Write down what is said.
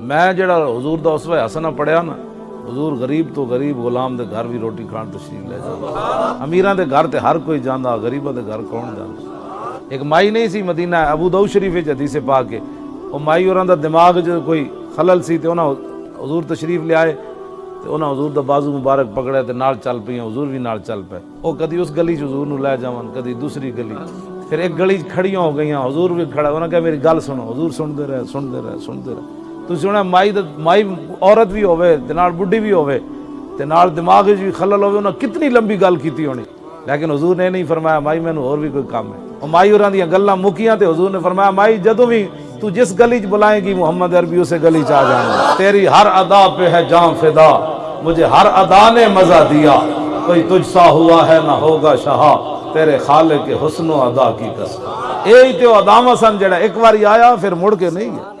ਮੈਂ ਜਿਹੜਾ ਹਜ਼ੂਰ ਦਾ ਉਸਵਾ ਹਸਨਾ ਪੜਿਆ ਨਾ, ਹਜ਼ੂਰ ਗਰੀਬ ਤੋਂ ਗਰੀਬ ਗੁਲਾਮ ਦੇ ਘਰ ਵੀ ਰੋਟੀ ਖਾਣ ਤਸ਼ਰੀਫ ਲੈ ਜਾਂਦਾ ਅਮੀਰਾਂ ਦੇ ਘਰ ਤੇ ਹਰ ਕੋਈ ਜਾਂਦਾ, ਗਰੀਬਾਂ ਦੇ ਘਰ ਕੌਣ ਜਾਂਦਾ? ਇੱਕ ਮਾਈ ਨਹੀਂ ਸੀ ਮਦੀਨਾ, ਅਬੂ ਦਾਊਦ ਸ਼ਰੀਫ ਵਿੱਚ ਹਦੀਸੇ ਪਾ ਕੇ, ਉਹ ਮਾਈ ਹੋਰਾਂ ਦਾ ਦਿਮਾਗ 'ਚ ਕੋਈ ਖਲਲ ਸੀ ਤੇ ਉਹਨਾਂ ਹਜ਼ੂਰ ਤਸ਼ਰੀਫ ਲਿਆਏ, ਤੇ ਉਹਨਾਂ ਹਜ਼ੂਰ ਦਾ ਬਾਜ਼ੂ ਮੁਬਾਰਕ ਪਕੜਿਆ ਤੇ ਨਾਲ ਚੱਲ ਪਈਆਂ, ਹਜ਼ੂਰ ਵੀ ਨਾਲ ਚੱਲ ਪਏ। ਉਹ ਕਦੀ ਉਸ ਗਲੀ 'ਚ ਹਜ਼ੂਰ ਨੂੰ ਲੈ ਜਾਵਨ ਕਦੀ ਦੂਸਰੀ ਗਲੀ। ਫਿਰ ਇੱਕ ਗਲੀ 'ਚ ਖੜੀਆਂ ਹੋ ਗਈਆਂ, ਹਜ਼ੂਰ ਵੀ ਖੜਾ, ਉਹਨਾਂ ਕਿਹਾ, ਮੇਰੀ ਗੱਲ ਸੁਣੋ, ਹਜ਼ੂਰ ਸੁਣਦੇ ਰਹੇ ਸੁਣਦੇ ਰਹੇ ਸੁਣਦੇ ਰਹੇ। ਤੁਸੀਂ ਸੁਣਿਆ ਮਾਈ ਦਾ ਮਾਈ ਔਰਤ ਵੀ ਹੋਵੇ ਤੇ ਨਾਲ ਬੁੱਢੀ ਵੀ ਹੋਵੇ ਤੇ ਨਾਲ ਦਿਮਾਗ ਵਿੱਚ ਵੀ ਖਲਲ ਹੋਵੇ ਉਹਨਾਂ ਕਿਤਨੀ ਲੰਬੀ ਗੱਲ ਕੀਤੀ ਹੋਣੀ ਲੇਕਿਨ ਹਜ਼ੂਰ ਨੇ ਨਹੀਂ ਫਰਮਾਇਆ ਮਾਈ ਮੈਨੂੰ ਹੋਰ ਵੀ ਕੋਈ ਕੰਮ ਹੈ ਉਹ ਮਾਈ ਹੋਰਾਂ ਦੀਆਂ ਗੱਲਾਂ ਮੁੱਕੀਆਂ ਤੇ ਹਜ਼ੂਰ ਨੇ ਫਰਮਾਇਆ ਮਾਈ ਜਦੋਂ ਵੀ ਤੂੰ ਜਿਸ ਗਲੀ 'ਚ ਬੁਲਾਏਗੀ ਮੁਹੰਮਦ ਅਰਬੀ ਉਸੇ ਗਲੀ 'ਚ ਆ ਜਾਣਾ ਤੇਰੀ ਹਰ ਅਦਾ पे है जान फिदा मुझे हर अदा ने मजा दिया कोई तुझसा हुआ है ना होगा ਸ਼ਾਹ ਤੇਰੇ ਖਾਲੇ ਕੇ ਹੁਸਨ ਅਦਾ ਕੀ ਕਸਮ ਇਹ ਤੇ ਉਹ ਅਦਾਮਾ ਸਨ ਜਿਹੜਾ ਇੱਕ ਵਾਰੀ ਆਇਆ ਫਿਰ ਮੁੜ ਕੇ ਨਹੀਂ ਗਿਆ